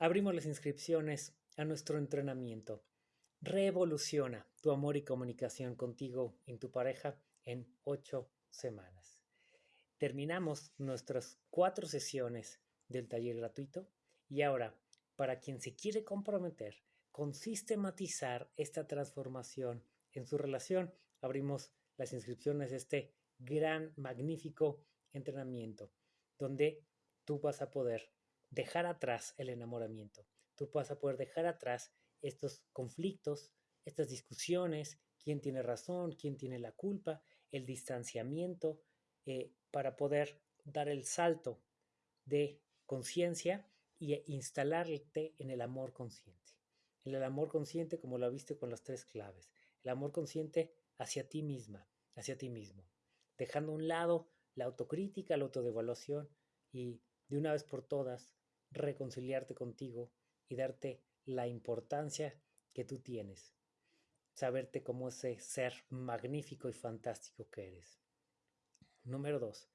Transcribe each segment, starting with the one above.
abrimos las inscripciones a nuestro entrenamiento. Revoluciona tu amor y comunicación contigo y tu pareja en ocho semanas. Terminamos nuestras cuatro sesiones del taller gratuito y ahora, para quien se quiere comprometer con sistematizar esta transformación en su relación, abrimos las inscripciones de este gran, magnífico entrenamiento, donde tú vas a poder dejar atrás el enamoramiento, tú vas a poder dejar atrás estos conflictos, estas discusiones, quién tiene razón, quién tiene la culpa, el distanciamiento, eh, para poder dar el salto de conciencia e instalarte en el amor consciente. En el amor consciente, como lo viste con las tres claves. El amor consciente hacia ti misma, hacia ti mismo. Dejando a un lado la autocrítica, la autodevaluación y de una vez por todas reconciliarte contigo y darte la importancia que tú tienes. Saberte como ese ser magnífico y fantástico que eres. Número dos,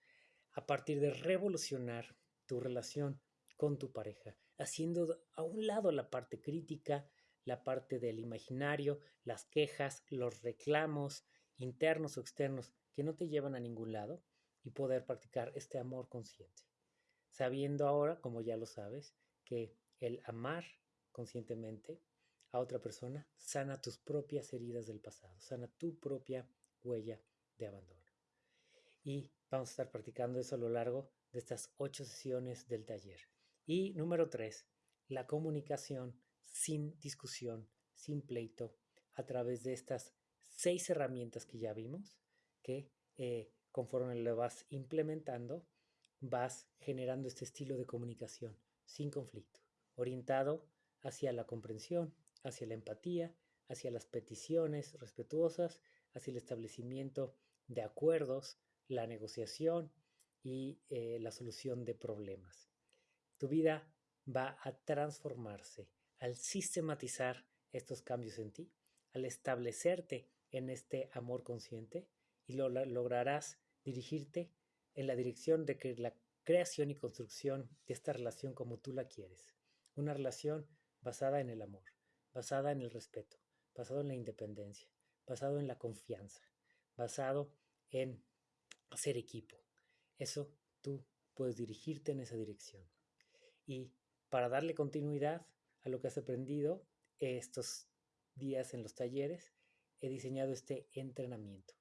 a partir de revolucionar tu relación con tu pareja, haciendo a un lado la parte crítica, la parte del imaginario, las quejas, los reclamos internos o externos que no te llevan a ningún lado y poder practicar este amor consciente. Sabiendo ahora, como ya lo sabes, que el amar conscientemente a otra persona sana tus propias heridas del pasado, sana tu propia huella de abandono. Y vamos a estar practicando eso a lo largo de estas ocho sesiones del taller. Y número tres, la comunicación sin discusión, sin pleito, a través de estas seis herramientas que ya vimos, que eh, conforme lo vas implementando, vas generando este estilo de comunicación sin conflicto, orientado hacia la comprensión, hacia la empatía, hacia las peticiones respetuosas, hacia el establecimiento de acuerdos, la negociación y eh, la solución de problemas. Tu vida va a transformarse al sistematizar estos cambios en ti, al establecerte en este amor consciente y lo, lograrás dirigirte en la dirección de que la creación y construcción de esta relación como tú la quieres. Una relación basada en el amor, basada en el respeto, basado en la independencia, basado en la confianza, basado en hacer equipo. Eso tú puedes dirigirte en esa dirección. Y para darle continuidad a lo que has aprendido estos días en los talleres, he diseñado este entrenamiento.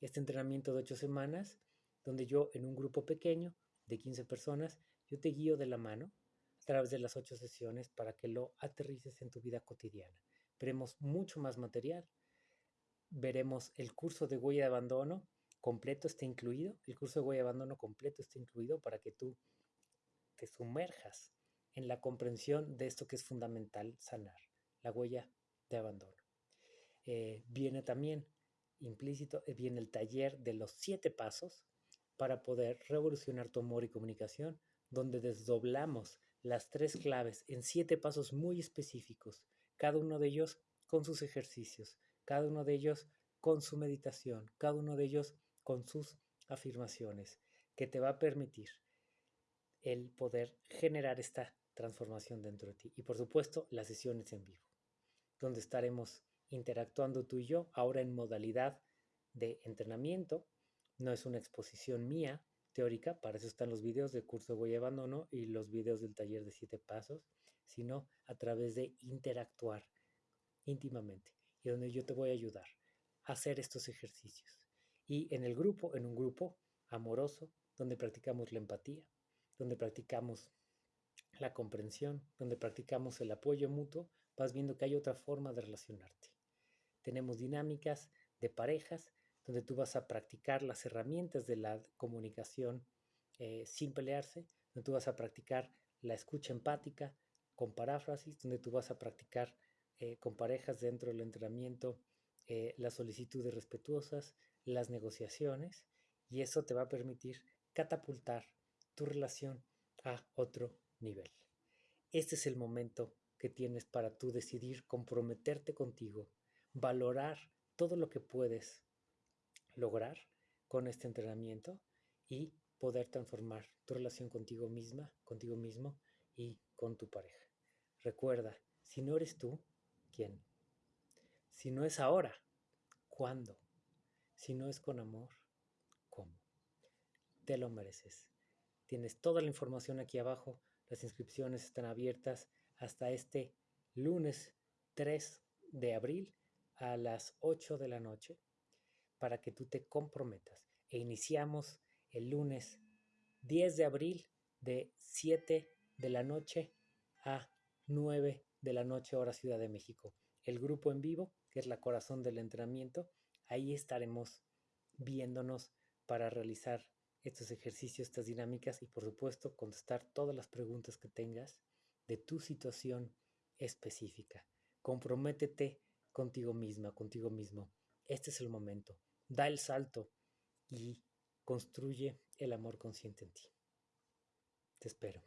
Este entrenamiento de ocho semanas, donde yo en un grupo pequeño de 15 personas, yo te guío de la mano a través de las ocho sesiones para que lo aterrices en tu vida cotidiana. Veremos mucho más material. Veremos el curso de huella de abandono completo está incluido. El curso de huella de abandono completo está incluido para que tú te sumerjas en la comprensión de esto que es fundamental sanar, la huella de abandono. Eh, viene también implícito, eh, viene el taller de los siete pasos para poder revolucionar tu amor y comunicación, donde desdoblamos las tres claves en siete pasos muy específicos, cada uno de ellos con sus ejercicios, cada uno de ellos con su meditación, cada uno de ellos con sus afirmaciones, que te va a permitir el poder generar esta transformación dentro de ti. Y por supuesto, las sesiones en vivo, donde estaremos interactuando tú y yo, ahora en modalidad de entrenamiento. No es una exposición mía teórica, para eso están los videos del curso Voy Abandono y los videos del taller de siete pasos, sino a través de interactuar íntimamente y donde yo te voy a ayudar a hacer estos ejercicios. Y en el grupo, en un grupo amoroso, donde practicamos la empatía, donde practicamos la comprensión, donde practicamos el apoyo mutuo, vas viendo que hay otra forma de relacionarte. Tenemos dinámicas de parejas donde tú vas a practicar las herramientas de la comunicación eh, sin pelearse, donde tú vas a practicar la escucha empática con paráfrasis, donde tú vas a practicar eh, con parejas dentro del entrenamiento eh, las solicitudes respetuosas, las negociaciones, y eso te va a permitir catapultar tu relación a otro nivel. Este es el momento que tienes para tú decidir comprometerte contigo, valorar todo lo que puedes lograr con este entrenamiento y poder transformar tu relación contigo misma, contigo mismo y con tu pareja. Recuerda, si no eres tú, ¿quién? Si no es ahora, ¿cuándo? Si no es con amor, ¿cómo? Te lo mereces. Tienes toda la información aquí abajo. Las inscripciones están abiertas hasta este lunes 3 de abril a las 8 de la noche para que tú te comprometas. E iniciamos el lunes 10 de abril de 7 de la noche a 9 de la noche hora Ciudad de México. El grupo en vivo, que es la corazón del entrenamiento, ahí estaremos viéndonos para realizar estos ejercicios, estas dinámicas y por supuesto contestar todas las preguntas que tengas de tu situación específica. Comprométete contigo misma, contigo mismo. Este es el momento. Da el salto y construye el amor consciente en ti. Te espero.